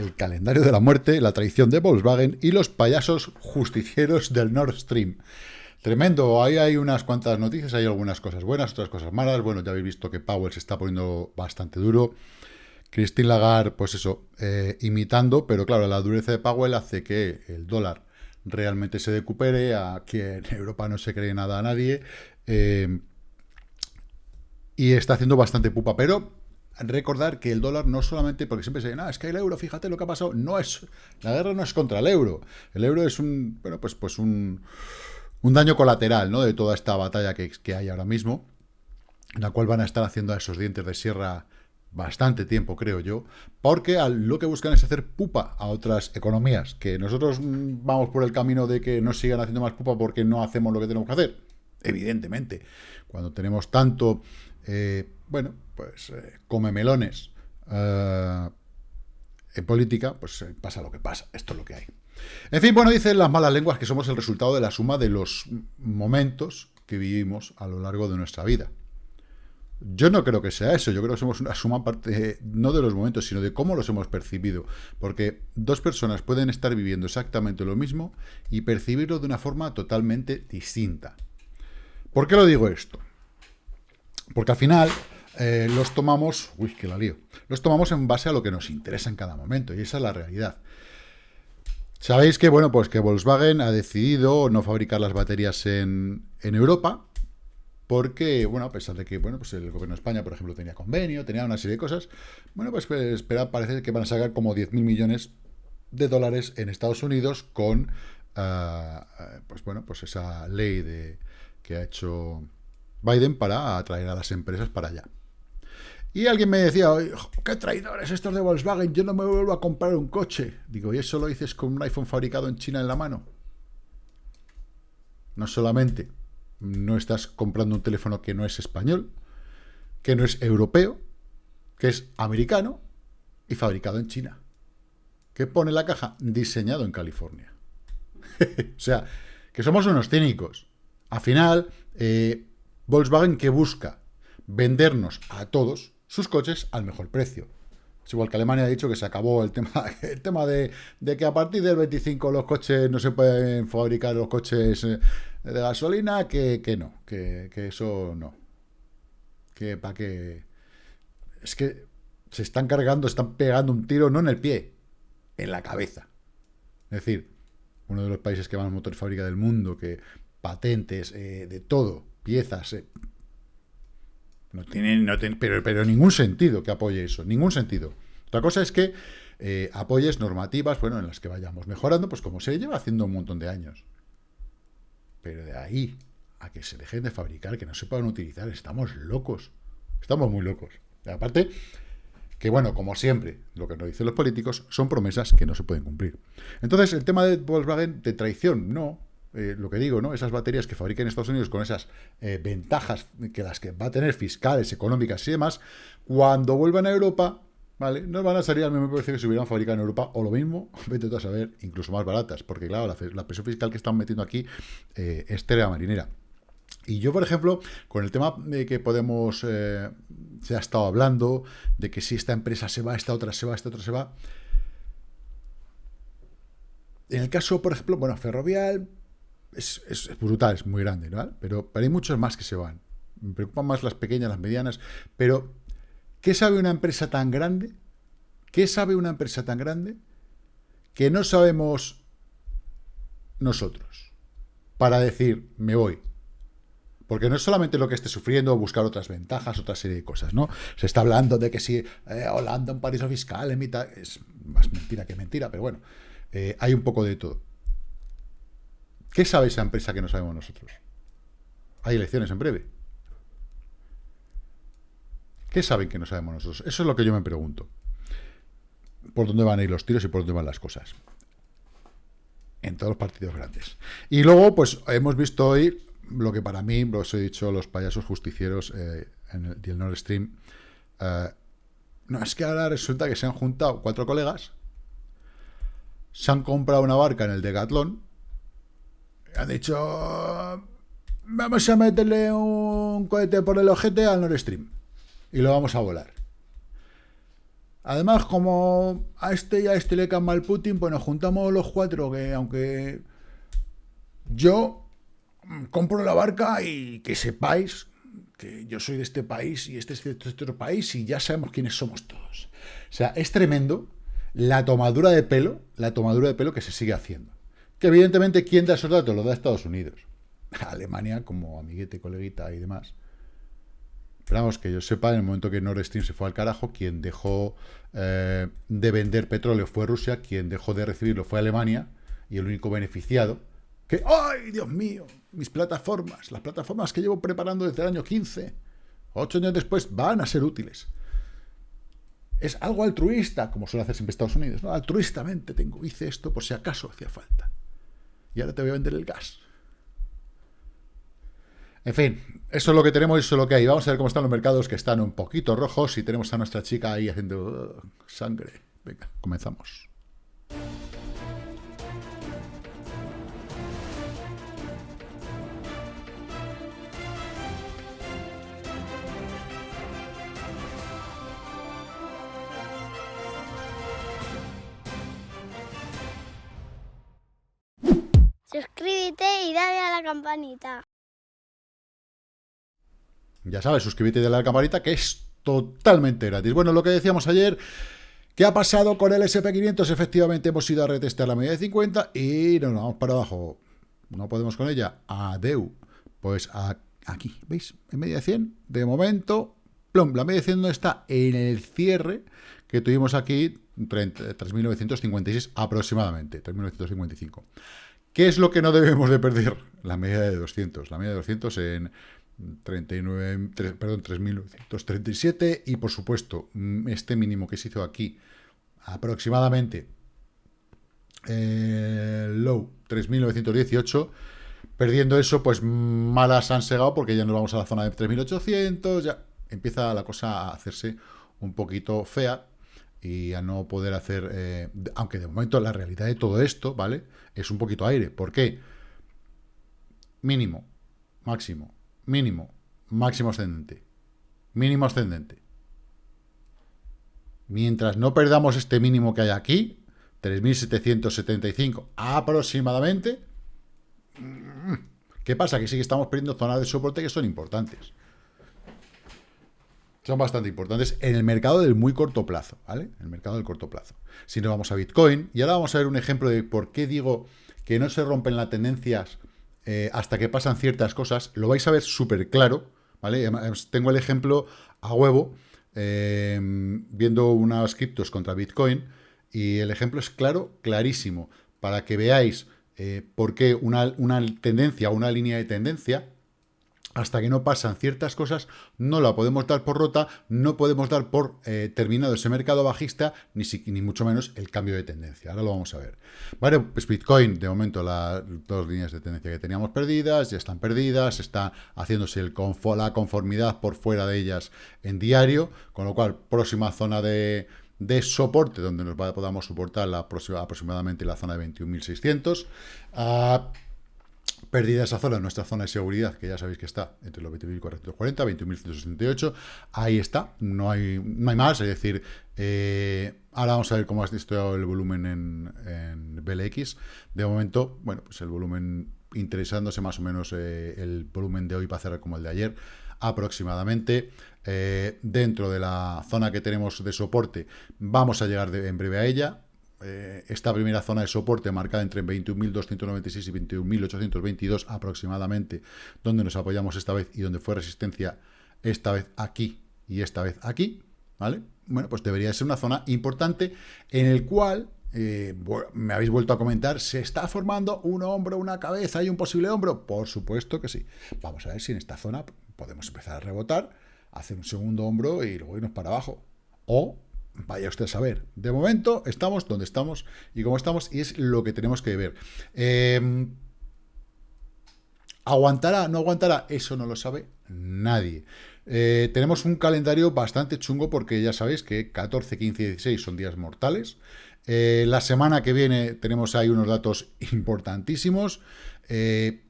el calendario de la muerte, la traición de Volkswagen y los payasos justicieros del Nord Stream. Tremendo, ahí hay unas cuantas noticias, hay algunas cosas buenas, otras cosas malas. Bueno, ya habéis visto que Powell se está poniendo bastante duro. Christine Lagarde, pues eso, eh, imitando, pero claro, la dureza de Powell hace que el dólar realmente se recupere, a que en Europa no se cree nada a nadie, eh, y está haciendo bastante pupa, pero recordar que el dólar no solamente, porque siempre se dice, ah, es que el euro, fíjate lo que ha pasado, no es, la guerra no es contra el euro, el euro es un, bueno, pues, pues un, un daño colateral, ¿no?, de toda esta batalla que, que hay ahora mismo, en la cual van a estar haciendo a esos dientes de sierra bastante tiempo, creo yo, porque lo que buscan es hacer pupa a otras economías, que nosotros mm, vamos por el camino de que no sigan haciendo más pupa porque no hacemos lo que tenemos que hacer, evidentemente, cuando tenemos tanto, eh, bueno, pues eh, come melones eh, en política, pues pasa lo que pasa, esto es lo que hay. En fin, bueno, dicen las malas lenguas que somos el resultado de la suma de los momentos que vivimos a lo largo de nuestra vida. Yo no creo que sea eso, yo creo que somos una suma parte, no de los momentos, sino de cómo los hemos percibido. Porque dos personas pueden estar viviendo exactamente lo mismo y percibirlo de una forma totalmente distinta. ¿Por qué lo digo esto? Porque al final eh, los tomamos, uy, que la lío, los tomamos en base a lo que nos interesa en cada momento, y esa es la realidad. Sabéis que, bueno, pues que Volkswagen ha decidido no fabricar las baterías en, en Europa, porque, bueno, a pesar de que, bueno, pues el gobierno de España, por ejemplo, tenía convenio, tenía una serie de cosas, bueno, pues, pues espera, parece que van a sacar como 10.000 millones de dólares en Estados Unidos con, ah, pues bueno, pues esa ley de, que ha hecho Biden para atraer a las empresas para allá. Y alguien me decía, qué traidores estos de Volkswagen, yo no me vuelvo a comprar un coche. Digo, ¿y eso lo dices con un iPhone fabricado en China en la mano? No solamente no estás comprando un teléfono que no es español, que no es europeo, que es americano y fabricado en China. ¿Qué pone la caja? Diseñado en California. o sea, que somos unos cínicos. Al final, eh, Volkswagen que busca vendernos a todos sus coches al mejor precio. Es igual que Alemania ha dicho que se acabó el tema, el tema de, que a partir del 25 los coches no se pueden fabricar los coches eh, de gasolina, que, no, que, eso no. Que para que... Es que se están cargando, están pegando un tiro no en el pie, en la cabeza. Es decir, uno de los países que más motores fábrica del mundo, que patentes, eh, de todo, piezas, eh, no tiene, no tiene pero, pero ningún sentido que apoye eso, ningún sentido. Otra cosa es que eh, apoyes normativas, bueno, en las que vayamos mejorando, pues como se lleva haciendo un montón de años. Pero de ahí a que se dejen de fabricar, que no se puedan utilizar, estamos locos. Estamos muy locos. Aparte, que bueno, como siempre, lo que nos dicen los políticos son promesas que no se pueden cumplir. Entonces, el tema de Volkswagen de traición, no. Eh, lo que digo, ¿no? Esas baterías que fabrican en Estados Unidos con esas eh, ventajas que las que va a tener fiscales, económicas y demás, cuando vuelvan a Europa, ¿vale? No van a salir al mismo precio que si hubieran fabricado en Europa, o lo mismo, vete tú a saber, incluso más baratas, porque claro, la, presión fiscal que están metiendo aquí eh, es tela marinera. Y yo, por ejemplo, con el tema de que podemos, eh, se ha estado hablando, de que si esta empresa se va, esta otra se va, esta otra se va. En el caso, por ejemplo, bueno, Ferrovial es, es brutal, es muy grande, ¿no? Pero, hay muchos más que se van. Me preocupan más las pequeñas, las medianas, pero ¿Qué sabe una empresa tan grande? ¿Qué sabe una empresa tan grande que no sabemos nosotros para decir, me voy? Porque no es solamente lo que esté sufriendo, buscar otras ventajas, otra serie de cosas, ¿no? Se está hablando de que si eh, Holanda, un paraíso fiscal, en. Es más mentira que mentira, pero bueno, eh, hay un poco de todo. ¿Qué sabe esa empresa que no sabemos nosotros? Hay elecciones en breve. ¿Qué saben que no sabemos nosotros? Eso es lo que yo me pregunto. ¿Por dónde van a ir los tiros y por dónde van las cosas? En todos los partidos grandes. Y luego, pues, hemos visto hoy lo que para mí, os he dicho, los payasos justicieros eh, en el, Nord Stream. Eh, no, es que ahora resulta que se han juntado cuatro colegas, se han comprado una barca en el Decathlon, han dicho, vamos a meterle un cohete por el ojete al Nord Stream y lo vamos a volar. Además, como a este y a este le cae mal Putin, pues nos juntamos los cuatro, que aunque yo compro la barca y que sepáis que yo soy de este país y este es de otro país y ya sabemos quiénes somos todos. O sea, es tremendo la tomadura de pelo, la tomadura de pelo que se sigue haciendo. Que evidentemente, ¿quién da esos datos? Lo da Estados Unidos. Alemania, como amiguete, coleguita y demás. Esperamos que yo sepa, en el momento que Nord Stream se fue al carajo, quien dejó eh, de vender petróleo fue Rusia, quien dejó de recibirlo fue Alemania, y el único beneficiado, que, ¡ay, Dios mío! Mis plataformas, las plataformas que llevo preparando desde el año 15, ocho años después, van a ser útiles. Es algo altruista, como suele hacer siempre Estados Unidos. ¿no? Altruistamente tengo, hice esto por si acaso hacía falta. Y ahora te voy a vender el gas. En fin, eso es lo que tenemos y eso es lo que hay. Vamos a ver cómo están los mercados que están un poquito rojos y tenemos a nuestra chica ahí haciendo uh, sangre. Venga, comenzamos. Suscríbete y dale a la campanita. Ya sabes, suscríbete y dale a la campanita que es totalmente gratis. Bueno, lo que decíamos ayer, ¿qué ha pasado con el SP500? Efectivamente hemos ido a retestar la media de 50 y nos vamos para abajo. No podemos con ella. Adeu. Pues aquí, ¿veis? En media de 100, de momento, plom, la media de 100 no está en el cierre que tuvimos aquí, 3.956 aproximadamente, 3.955. ¿Qué es lo que no debemos de perder? La media de 200. La media de 200 en 39, perdón, 3.937 y por supuesto mm, este mínimo que se hizo aquí aproximadamente eh, low 3.918 perdiendo eso pues malas han segado porque ya nos vamos a la zona de 3.800 ya empieza la cosa a hacerse un poquito fea y a no poder hacer, eh, aunque de momento la realidad de todo esto, ¿vale? Es un poquito aire. ¿Por qué? Mínimo, máximo, mínimo, máximo ascendente, mínimo ascendente. Mientras no perdamos este mínimo que hay aquí, 3.775 aproximadamente, mm, ¿qué pasa? Que sí que estamos perdiendo zonas de soporte que son importantes son bastante importantes en el mercado del muy corto plazo, ¿vale? El mercado del corto plazo. Si nos vamos a Bitcoin, y ahora vamos a ver un ejemplo de por qué digo que no se rompen las tendencias eh, hasta que pasan ciertas cosas, lo vais a ver súper claro, ¿vale? Tengo el ejemplo a huevo, em, viendo unas criptos contra Bitcoin, y el ejemplo es claro, clarísimo, para que veáis eh, por qué una, una tendencia, una línea de tendencia, hasta que no pasan ciertas cosas, no la podemos dar por rota, no podemos dar por eh, terminado ese mercado bajista, ni, ni mucho menos el cambio de tendencia. Ahora lo vamos a ver. Vale, pues Bitcoin, de momento las dos líneas de tendencia que teníamos perdidas, ya están perdidas, está haciéndose el la conformidad por fuera de ellas en diario, con lo cual, próxima zona de, soporte, donde nos podamos soportar la aproximadamente la zona de 21.600. Perdida esa zona, nuestra zona de seguridad, que ya sabéis que está entre los 20.440, 21.168, ahí está, no hay, no hay más, es decir, eh, ahora vamos a ver cómo ha visto el volumen en, en BLX. De momento, bueno, pues el volumen interesándose más o menos eh, el volumen de hoy va a cerrar como el de ayer, aproximadamente. Eh, dentro de la zona que tenemos de soporte, vamos a llegar en breve a ella, eh, esta primera zona de soporte marcada entre 21.296 y 21.822 aproximadamente, donde nos apoyamos esta vez y donde fue resistencia esta vez aquí y esta vez aquí, ¿vale? Bueno, pues debería ser una zona importante en el cual, eh, me habéis vuelto a comentar, ¿se está formando un hombro, una cabeza y un posible hombro? Por supuesto que sí. Vamos a ver si en esta zona podemos empezar a rebotar, hacer un segundo hombro y luego irnos para abajo. O Vaya usted a saber. De momento estamos donde estamos y como estamos y es lo que tenemos que ver. Em, ¿Aguantará? ¿No aguantará? Eso no lo sabe nadie. Eh, tenemos un calendario bastante chungo porque ya sabéis que 14, 15 y 16 son días mortales. Eh, la semana que viene tenemos ahí unos datos importantísimos. Eh,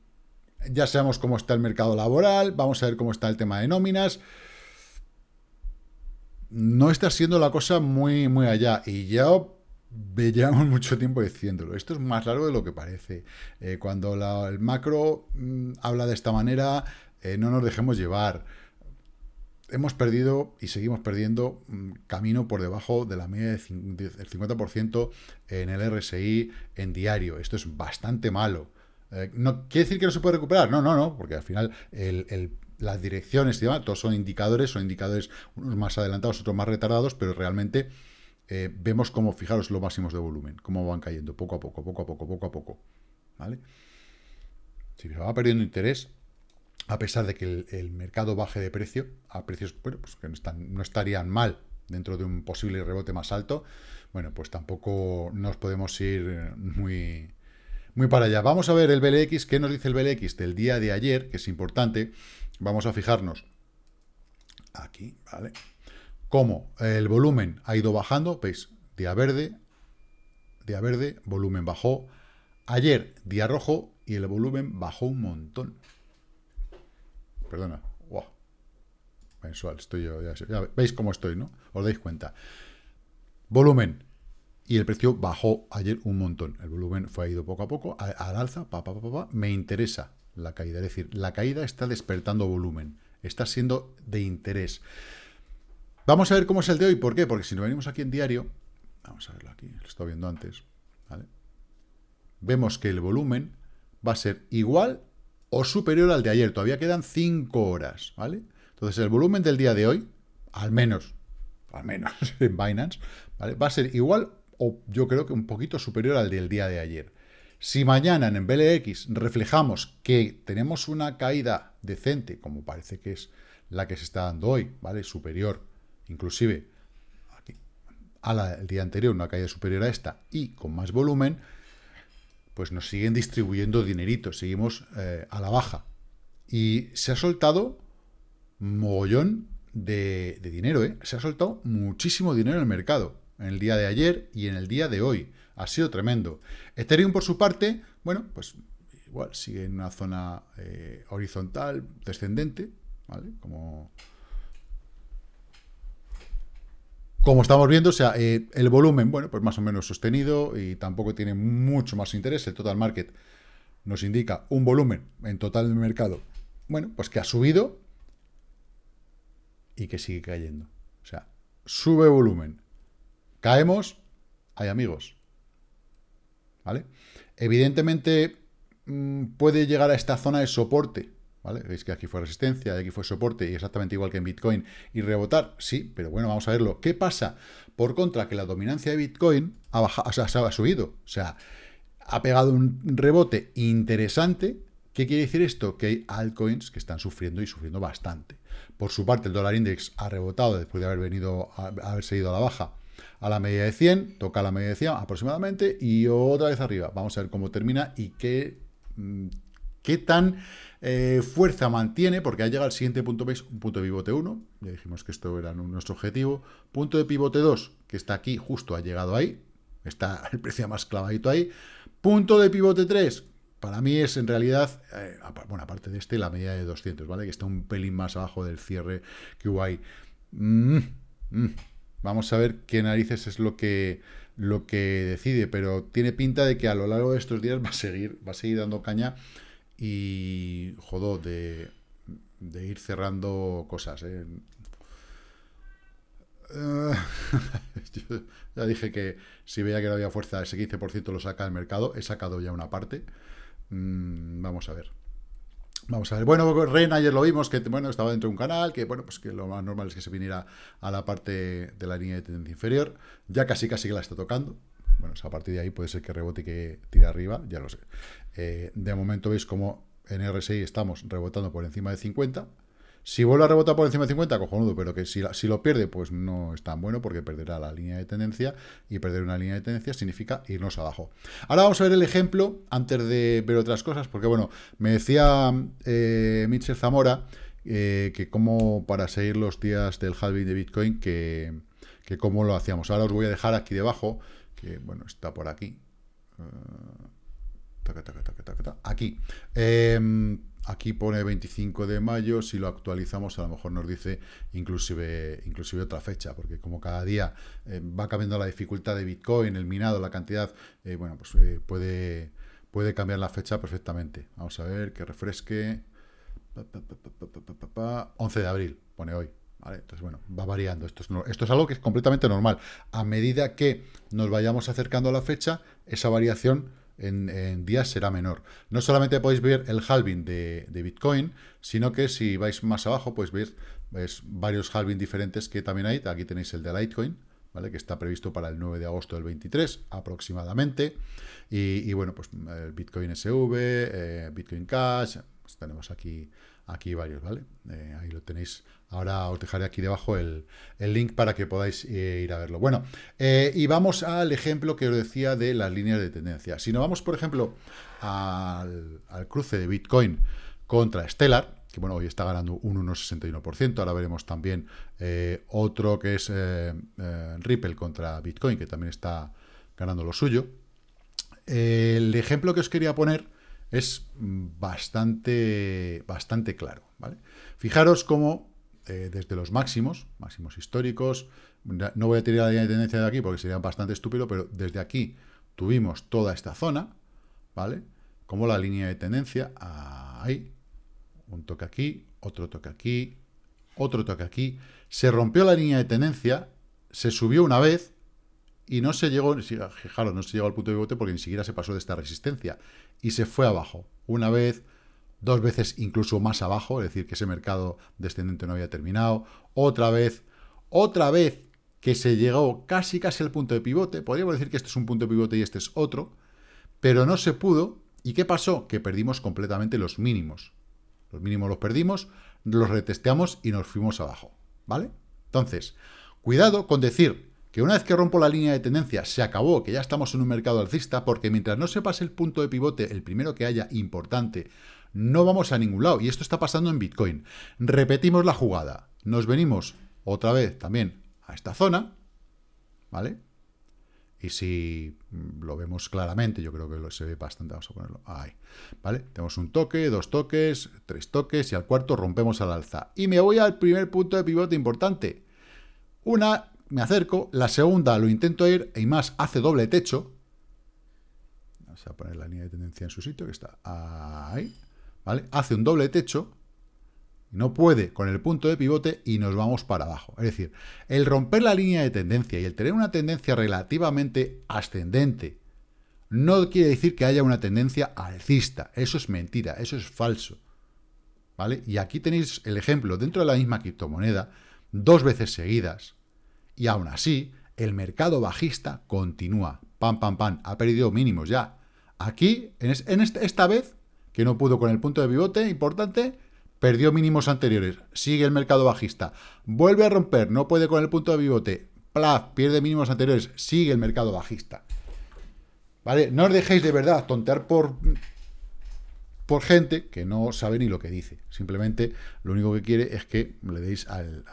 ya sabemos cómo está el mercado laboral, vamos a ver cómo está el tema de nóminas. No está siendo la cosa muy, muy allá. Y ya llevamos mucho tiempo diciéndolo. Esto es más largo de lo que parece. Eh, cuando el macro mm, habla de esta manera, eh, no nos dejemos llevar. Hemos perdido y seguimos perdiendo mm, camino por debajo de la media del 50% en el RSI en diario. Esto es bastante malo. Eh, no quiere decir que no se puede recuperar. No, no, no, porque al final las direcciones y demás, todos son indicadores, son indicadores unos más adelantados, otros más retardados, pero realmente eh, vemos cómo, fijaros, los máximos de volumen, cómo van cayendo poco a poco, poco a poco, poco a poco. ¿Vale? Si va perdiendo interés, a pesar de que el, mercado baje de precio, a precios pues que no, estarían mal dentro de un posible rebote más alto, bueno, pues tampoco nos podemos ir muy, muy para allá. Vamos a ver el BLX, ¿qué nos dice el BLX del día de ayer? Que es importante. Vamos a fijarnos aquí, ¿vale? Cómo el volumen ha ido bajando, veis, día verde, día verde, volumen bajó. Ayer, día rojo, y el volumen bajó un montón. Perdona, wow. Mensual, estoy yo, ya, ya veis cómo estoy, ¿no? Os dais cuenta. Volumen, y el precio bajó ayer un montón. El volumen fue ido poco a poco, al alza, pa, pa, pa, pa, me interesa la caída. Es decir, la caída está despertando volumen, está siendo de interés. Vamos a ver cómo es el de hoy. ¿Por qué? Porque si nos venimos aquí en diario, vamos a verlo aquí, lo estaba viendo antes, vemos que el volumen va a ser igual o superior al de ayer. Todavía quedan 5 horas, ¿vale? Entonces el volumen del día de hoy, al menos, al menos en Binance, va a ser igual o yo creo que un poquito superior al del día de ayer. Si mañana en BLX reflejamos que tenemos una caída decente, como parece que es la que se está dando hoy, ¿vale? Superior, inclusive aquí, a la del día anterior, una caída superior a esta y con más volumen, pues nos siguen distribuyendo dineritos, seguimos eh, a la baja. Y se ha soltado mogollón de, de dinero, ¿eh? Se ha soltado muchísimo dinero en el mercado en el día de ayer y en el día de hoy. Ha sido tremendo. Ethereum, por su parte, bueno, pues igual sigue en una zona eh, horizontal, descendente, ¿vale? Como, como estamos viendo, o sea, eh, el volumen, bueno, pues más o menos sostenido y tampoco tiene mucho más interés. El total market nos indica un volumen en total del mercado, bueno, pues que ha subido y que sigue cayendo. O sea, sube volumen, Caemos, hay amigos. ¿Vale? Evidentemente mm, puede llegar a esta zona de soporte, ¿vale? Veis que aquí fue resistencia, aquí fue soporte, y exactamente igual que en Bitcoin, y rebotar, sí, pero bueno, vamos a verlo. ¿Qué pasa? Por contra, que la dominancia de Bitcoin ha, bajado, o sea, ha subido, o sea, ha pegado un rebote interesante. ¿Qué quiere decir esto? Que hay altcoins que están sufriendo y sufriendo bastante. Por su parte, el dólar index ha rebotado después de haber venido, a, haber seguido a la baja a la media de 100, toca la media de 100 aproximadamente y otra vez arriba. Vamos a ver cómo termina y qué, mm, qué tan eh, fuerza mantiene, porque ha llegado al siguiente punto, ¿veis? Un punto de pivote 1, ya dijimos que esto era nuestro objetivo. Punto de pivote 2, que está aquí, justo ha llegado ahí, está el precio más clavadito ahí. Punto de pivote 3, para mí es en realidad, eh, bueno, aparte de este, la media de 200, ¿vale? Que está un pelín más abajo del cierre que hubo ahí. Mm, mm. Vamos a ver qué narices es lo que, lo que decide, pero tiene pinta de que a lo largo de estos días va a seguir, va a seguir dando caña y, jodo, de, ir cerrando cosas. ¿eh? ya dije que si veía que no había fuerza, ese 15% lo saca el mercado. He sacado ya una parte. Mm, vamos a ver. Vamos a ver, bueno, Ren ayer lo vimos, que bueno, estaba dentro de un canal, que bueno, pues que lo más normal es que se viniera a la parte de la línea de tendencia inferior, ya casi casi que la está tocando, bueno, a partir de ahí puede ser que rebote y que tire arriba, ya lo sé. Eh, de momento veis como en RSI estamos rebotando por encima de 50, si vuelve a rebotar por encima de 50, cojonudo, pero que si, si, lo pierde, pues no es tan bueno porque perderá la línea de tendencia y perder una línea de tendencia significa irnos abajo. Ahora vamos a ver el ejemplo antes de ver otras cosas, porque bueno, me decía eh, Mitchell Zamora eh, que como para seguir los días del halving de Bitcoin, que, que cómo lo hacíamos. Ahora os voy a dejar aquí debajo, que bueno, está por aquí. Uh, aquí. Eh, aquí pone 25 de mayo, si lo actualizamos a lo mejor nos dice inclusive, inclusive otra fecha, porque como cada día eh, va cambiando la dificultad de Bitcoin, el minado, la cantidad, eh, bueno, pues eh, puede, puede cambiar la fecha perfectamente. Vamos a ver, que refresque. 11 de abril, pone hoy. Entonces, bueno, va variando. Esto es, esto es algo que es completamente normal. A medida que nos vayamos acercando a la fecha, esa variación en, días será menor. No solamente podéis ver el halving de, Bitcoin, sino que si vais más abajo, pues veis varios halving diferentes que también hay. Aquí tenéis el de Litecoin, ¿vale? que está previsto para el 9 de agosto del 23 aproximadamente. Y, bueno, pues el Bitcoin SV, eh, Bitcoin Cash, pues tenemos aquí, aquí varios, ¿vale? Eh, ahí lo tenéis Ahora os dejaré aquí debajo el, link para que podáis eh, ir a verlo. Bueno, eh, y vamos al ejemplo que os decía de las líneas de tendencia. Si nos vamos, por ejemplo, al, cruce de Bitcoin contra Stellar, que bueno, hoy está ganando un 1,61%, ahora veremos también otro que es Ripple contra Bitcoin, que también está ganando lo suyo. el ejemplo que os quería poner es bastante, bastante claro, ¿vale? Fijaros cómo eh, desde los máximos, máximos históricos, no voy a tirar la línea de tendencia de aquí porque sería bastante estúpido, pero desde aquí tuvimos toda esta zona, ¿vale? Como la línea de tendencia, ahí, un toque aquí, otro toque aquí, otro toque aquí, se rompió la línea de tendencia, se subió una vez y no se llegó, fijaros, no se llegó al punto de pivote porque ni siquiera se pasó de esta resistencia y se fue abajo, una vez, dos veces incluso más abajo, es decir, que ese mercado descendente no había terminado, otra vez, otra vez que se llegó casi casi al punto de pivote, podríamos decir que este es un punto de pivote y este es otro, pero no se pudo, ¿y qué pasó? Que perdimos completamente los mínimos. Los mínimos los perdimos, los retesteamos y nos fuimos abajo, ¿vale? Entonces, cuidado con decir que una vez que rompo la línea de tendencia se acabó, que ya estamos en un mercado alcista, porque mientras no se pase el punto de pivote, el primero que haya importante, no vamos a ningún lado. Y esto está pasando en Bitcoin. Repetimos la jugada. Nos venimos otra vez también a esta zona, ¿vale? Y si lo vemos claramente, yo creo que se ve bastante, vamos a ponerlo ahí, ¿vale? Tenemos un toque, dos toques, tres toques y al cuarto rompemos al alza. Y me voy al primer punto de pivote importante. Una, me acerco, la segunda lo intento ir y más hace doble techo. Vamos a poner la línea de tendencia en su sitio, que está ahí. Hace un doble techo, no puede con el punto de pivote y nos vamos para abajo. Es decir, el romper la línea de tendencia y el tener una tendencia relativamente ascendente no quiere decir que haya una tendencia alcista. Eso es mentira, eso es falso. ¿Vale? Y aquí tenéis el ejemplo dentro de la misma criptomoneda, dos veces seguidas, y aún así, el mercado bajista continúa. Pam, pam, pam. Ha perdido mínimos ya. Aquí, en, esta vez, que no pudo con el punto de pivote importante, perdió mínimos anteriores, sigue el mercado bajista, vuelve a romper, no puede con el punto de pivote, plaf, pierde mínimos anteriores, sigue el mercado bajista. ¿Vale? No os dejéis de verdad tontear por, por gente que no sabe ni lo que dice. Simplemente lo único que quiere es que le deis al,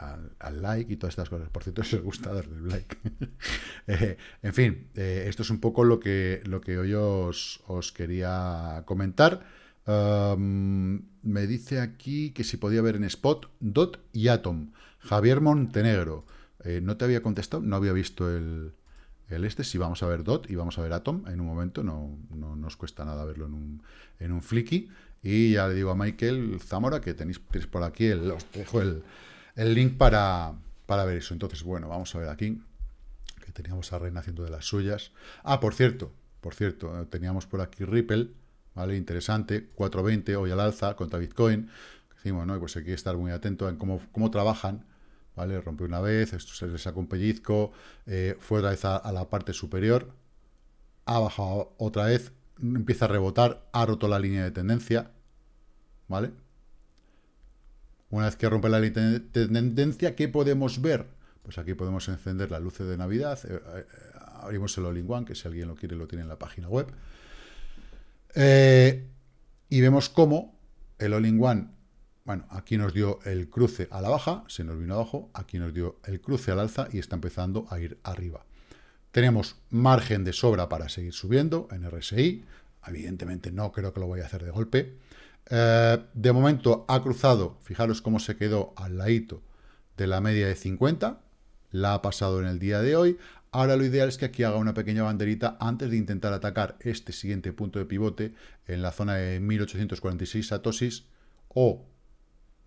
like y todas estas cosas. Por cierto, si os gusta darle el like. Eh, en fin, eh, esto es un poco lo que, lo que hoy os, os quería comentar me dice aquí que si podía ver en Spot, Dot y Atom. Javier Montenegro. Eh, no te había contestado, no había visto el, este. Si vamos a ver Dot y vamos a ver Atom en un momento, no, no nos cuesta nada verlo en un, en un flicky. Y ya le digo a Michael Zamora que tenéis, por aquí, el, os dejo el, el link para, para ver eso. Entonces, bueno, vamos a ver aquí, que teníamos a Reina haciendo de las suyas. Ah, por cierto, por cierto, teníamos por aquí Ripple, ¿vale? Interesante, 4.20 hoy al alza contra Bitcoin. Decimos, ¿no? Pues hay que estar muy atento en cómo, cómo trabajan, ¿vale? Rompe una vez, esto se le saca un pellizco, eh, fue otra vez a, la parte superior, ha bajado otra vez, empieza a rebotar, ha roto la línea de tendencia, ¿vale? Una vez que rompe la línea de tendencia, ¿qué podemos ver? Pues aquí podemos encender las luces de Navidad, eh, eh, abrimos el All-in-One, que si alguien lo quiere lo tiene en la página web, y vemos cómo el All-in-One, bueno, aquí nos dio el cruce a la baja, se nos vino abajo, aquí nos dio el cruce al alza y está empezando a ir arriba. Tenemos margen de sobra para seguir subiendo en RSI, evidentemente no creo que lo voy a hacer de golpe, Eh, de momento ha cruzado, fijaros cómo se quedó al ladito de la media de 50, la ha pasado en el día de hoy. Ahora lo ideal es que aquí haga una pequeña banderita antes de intentar atacar este siguiente punto de pivote en la zona de 1846 satosis o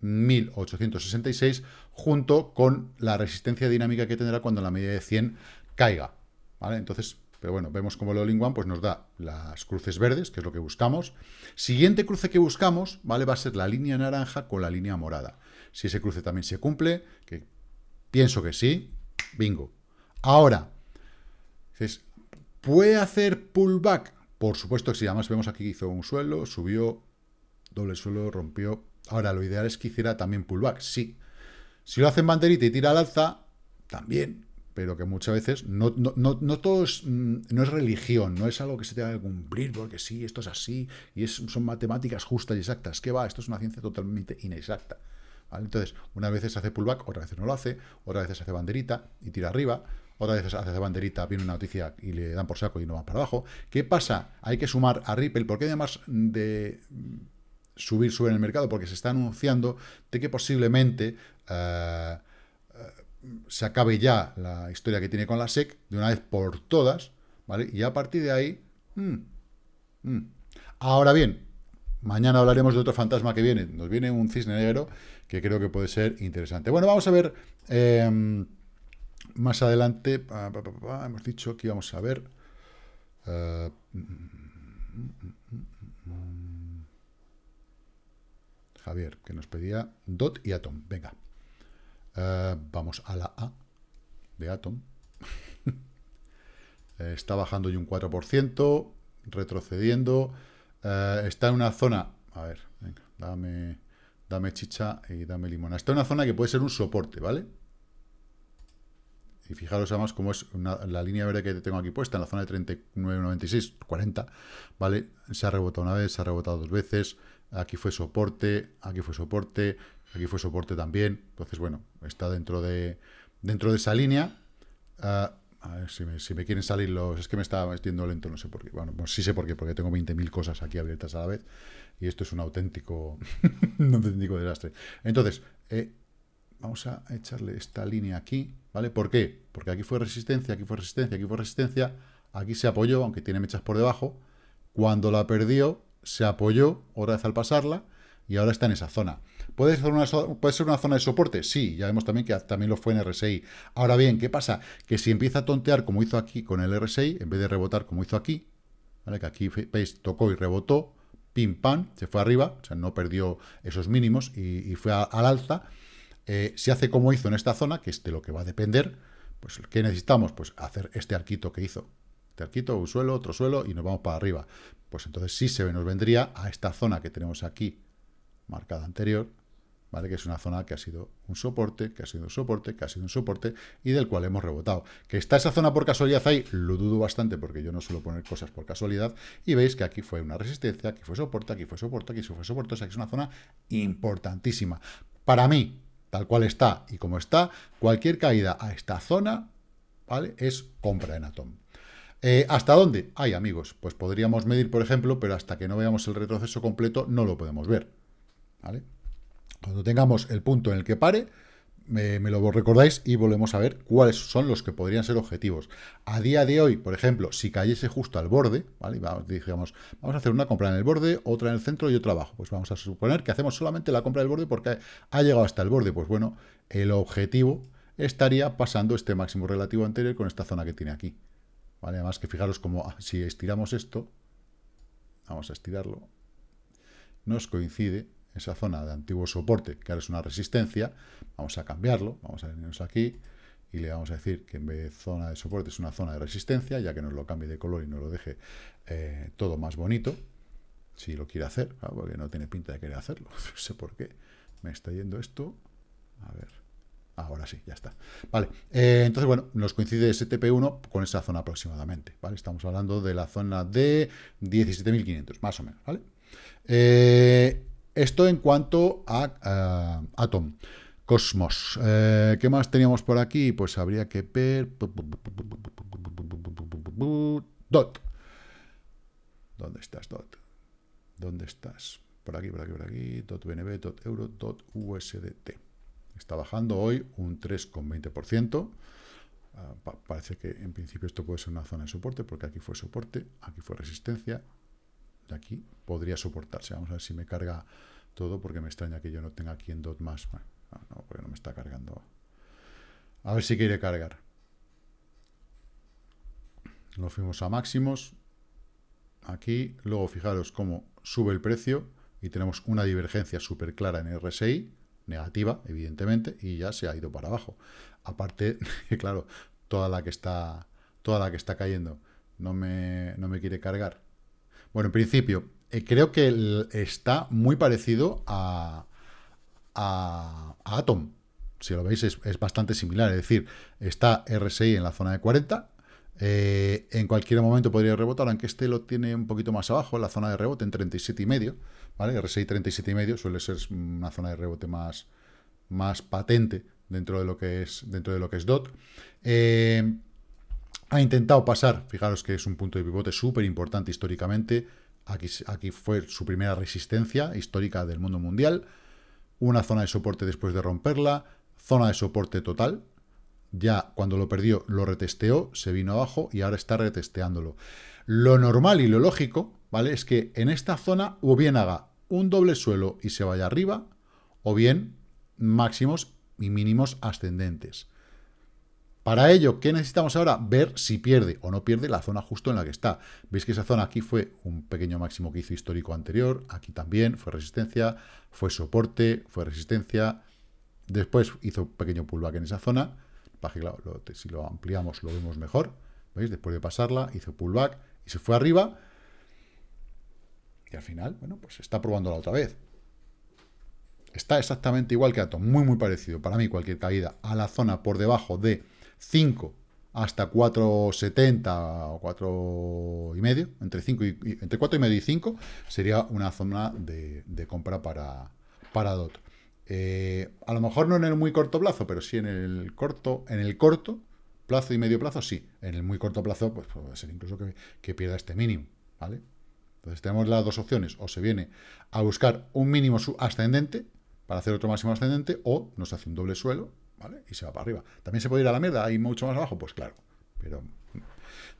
1866, junto con la resistencia dinámica que tendrá cuando la media de 100 caiga. ¿vale? Entonces, pero bueno, vemos como el All One pues nos da las cruces verdes, que es lo que buscamos. Siguiente cruce que buscamos, ¿vale? Va a ser la línea naranja con la línea morada. Si ese cruce también se cumple, que pienso que sí, bingo. Ahora, ¿puede hacer pullback? Por supuesto que sí, además vemos aquí que hizo un suelo, subió, doble suelo, rompió. Ahora, lo ideal es que hiciera también pullback, sí. Si lo hace en banderita y tira al alza, también pero que muchas veces no, no, no, todo es, mm, no es religión, no es algo que se tenga que cumplir, porque sí, esto es así, y es, son matemáticas justas y exactas. ¿Qué va? Esto es una ciencia totalmente inexacta. Entonces, una vez se hace pullback, otra vez no lo hace, otra vez se hace banderita y tira arriba, otra vez hace banderita, viene una noticia y le dan por saco y no va para abajo. ¿Qué pasa? Hay que sumar a Ripple, porque además de subir, sube en el mercado, porque se está anunciando de que posiblemente... Eh, se acabe ya la historia que tiene con la SEC de una vez por todas, ¿vale? Y a partir de ahí... Mm, mm. Ahora bien, mañana hablaremos de otro fantasma que viene. Nos viene un cisne negro que creo que puede ser interesante. Bueno, vamos a ver em, más adelante. hemos dicho que íbamos a ver... Eh, Javier, que nos pedía DOT y Atom. Venga. Eh, vamos a la A de Atom. Eh, está bajando y un 4%, retrocediendo. Eh, está en una zona... A ver, venga, dame, dame chicha y dame limón. Está en una zona que puede ser un soporte, ¿vale? Y fijaros además cómo es la línea verde que tengo aquí puesta, en la zona de 39,96, 40, ¿vale? Se ha rebotado una vez, se ha rebotado dos veces, aquí fue soporte, aquí fue soporte, Aquí fue soporte también. Entonces, bueno, está dentro de, dentro de esa línea. Ah, a ver si me, quieren salir los... Es que me estaba metiendo lento, no sé por qué. Bueno, pues sí sé por qué, porque tengo 20.000 cosas aquí abiertas a la vez. Y esto es un auténtico, un auténtico desastre. Entonces, eh, vamos a echarle esta línea aquí, ¿vale? ¿Por qué? Porque aquí fue resistencia, aquí fue resistencia, aquí fue resistencia. Aquí se apoyó, aunque tiene mechas por debajo. Cuando la perdió, se apoyó, otra vez al pasarla, y ahora está en esa zona. ¿Puede ser, una, ¿Puede ser una zona de soporte? Sí, ya vemos también que también lo fue en RSI. Ahora bien, ¿qué pasa? Que si empieza a tontear como hizo aquí con el RSI, en vez de rebotar como hizo aquí, ¿vale? que aquí, veis, tocó y rebotó, pim, pam, se fue arriba, o sea, no perdió esos mínimos y, fue al alza, eh, si hace como hizo en esta zona, que es de lo que va a depender, pues ¿qué necesitamos? Pues hacer este arquito que hizo. Este arquito, un suelo, otro suelo y nos vamos para arriba. Pues entonces sí se nos vendría a esta zona que tenemos aquí marcada anterior, ¿vale? que es una zona que ha sido un soporte, que ha sido un soporte, que ha sido un soporte, y del cual hemos rebotado. ¿Que está esa zona por casualidad ahí? Lo dudo bastante, porque yo no suelo poner cosas por casualidad, y veis que aquí fue una resistencia, aquí fue soporte, aquí fue soporte, aquí fue soporte, o sea que es una zona importantísima. Para mí, tal cual está y como está, cualquier caída a esta zona, ¿vale? Es compra en Atom. Eh, ¿Hasta dónde? Ay, amigos, pues podríamos medir, por ejemplo, pero hasta que no veamos el retroceso completo no lo podemos ver. ¿vale? Cuando tengamos el punto en el que pare, me, lo recordáis y volvemos a ver cuáles son los que podrían ser objetivos. A día de hoy, por ejemplo, si cayese justo al borde, ¿vale? Vamos, digamos, vamos a hacer una compra en el borde, otra en el centro y otra abajo. Pues vamos a suponer que hacemos solamente la compra del borde porque ha llegado hasta el borde. Pues bueno, el objetivo estaría pasando este máximo relativo anterior con esta zona que tiene aquí. Además que fijaros como ah, si estiramos esto, vamos a estirarlo, nos coincide esa zona de antiguo soporte, que ahora es una resistencia, vamos a cambiarlo, vamos a venirnos aquí y le vamos a decir que en vez de zona de soporte es una zona de resistencia, ya que nos lo cambie de color y nos lo deje eh, todo más bonito, si lo quiere hacer, porque no tiene pinta de querer hacerlo, no sé por qué, me está yendo esto, a ver, ahora sí, ya está, vale, eh, entonces bueno, nos coincide ese TP1 con esa zona aproximadamente, vale, estamos hablando de la zona de 17.500, más o menos, vale, eh, esto en cuanto a Atom. Cosmos. Eh, ¿Qué más teníamos por aquí? Pues habría que ver... Dot. ¿Dónde estás, Dot? ¿Dónde estás? por aquí, por aquí, por aquí, .bnb, .euro, .usdt. Está bajando hoy un 3,20%. Ah, parece que en principio esto puede ser una zona de soporte, porque aquí fue soporte, aquí fue resistencia, y aquí podría soportarse. Vamos a ver si me carga todo, porque me extraña que yo no tenga aquí en DOT más. no, porque no me está cargando. A ver si quiere cargar. Lo fuimos a máximos. Aquí, luego fijaros cómo sube el precio y tenemos una divergencia súper clara en RSI, negativa, evidentemente, y ya se ha ido para abajo. Aparte, claro, toda la que está, toda la que está cayendo no me, no me quiere cargar. Bueno, en principio, eh, creo que está muy parecido a, Atom. Si lo veis, es, es, bastante similar. Es decir, está RSI en la zona de 40. Eh, en cualquier momento podría rebotar, aunque este lo tiene un poquito más abajo, en la zona de rebote, en 37,5. ¿vale? RSI 37,5 suele ser una zona de rebote más, más patente dentro de lo que es, dentro de lo que es DOT. Eh, ha intentado pasar, fijaros que es un punto de pivote súper importante históricamente, aquí, aquí fue su primera resistencia histórica del mundo mundial, una zona de soporte después de romperla, zona de soporte total, ya cuando lo perdió lo retesteó, se vino abajo y ahora está retesteándolo. Lo normal y lo lógico, ¿vale? Es que en esta zona o bien haga un doble suelo y se vaya arriba, o bien máximos y mínimos ascendentes. Para ello, ¿qué necesitamos ahora? Ver si pierde o no pierde la zona justo en la que está. Veis que esa zona aquí fue un pequeño máximo que hizo histórico anterior, aquí también fue resistencia, fue soporte, fue resistencia, después hizo un pequeño pullback en esa zona, si lo ampliamos lo vemos mejor, ¿veis? Después de pasarla, hizo pullback y se fue arriba, y al final, bueno, pues está probando la otra vez. Está exactamente igual que Atom, muy muy parecido, para mí cualquier caída a la zona por debajo de 5 hasta 4,70 o 4 y medio, entre 5 y, entre 4 y medio y 5 sería una zona de, compra para, para DOT. Eh, a lo mejor no en el muy corto plazo, pero sí en el corto, en el corto plazo y medio plazo, sí. En el muy corto plazo, pues puede ser incluso que, que pierda este mínimo, ¿vale? Entonces tenemos las dos opciones, o se viene a buscar un mínimo ascendente para hacer otro máximo ascendente, o nos hace un doble suelo y se va para arriba. ¿También se puede ir a la mierda y mucho más abajo? Pues claro, pero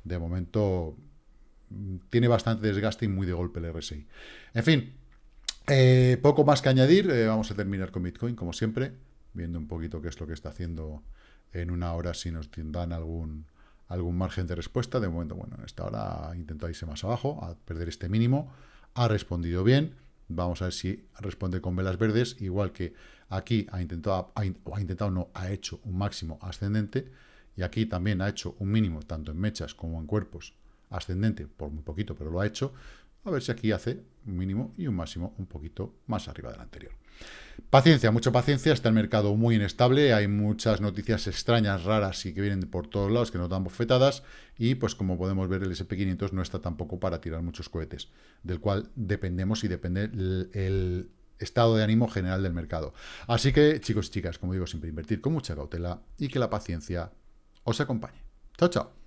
de momento mm, tiene bastante desgaste y muy de golpe el RSI. En fin, eh, poco más que añadir, eh, vamos a terminar con Bitcoin, como siempre, viendo un poquito qué es lo que está haciendo en una hora, si nos dan algún, algún margen de respuesta. De momento, bueno, en esta hora ha intentado irse más abajo, a perder este mínimo, ha respondido bien, Vamos a ver si responde con velas verdes, igual que aquí ha intentado, ha, ha intentado no, ha hecho un máximo ascendente, y aquí también ha hecho un mínimo, tanto en mechas como en cuerpos, ascendente, por muy poquito, pero lo ha hecho. A ver si aquí hace un mínimo y un máximo un poquito más arriba del anterior. Paciencia, mucha paciencia, está el mercado muy inestable, hay muchas noticias extrañas, raras y que vienen por todos lados, que nos dan bofetadas, y pues como podemos ver el SP500 no está tampoco para tirar muchos cohetes, del cual dependemos y depende el, estado de ánimo general del mercado. Así que, chicos y chicas, como digo, siempre invertir con mucha cautela y que la paciencia os acompañe. Chao, chao.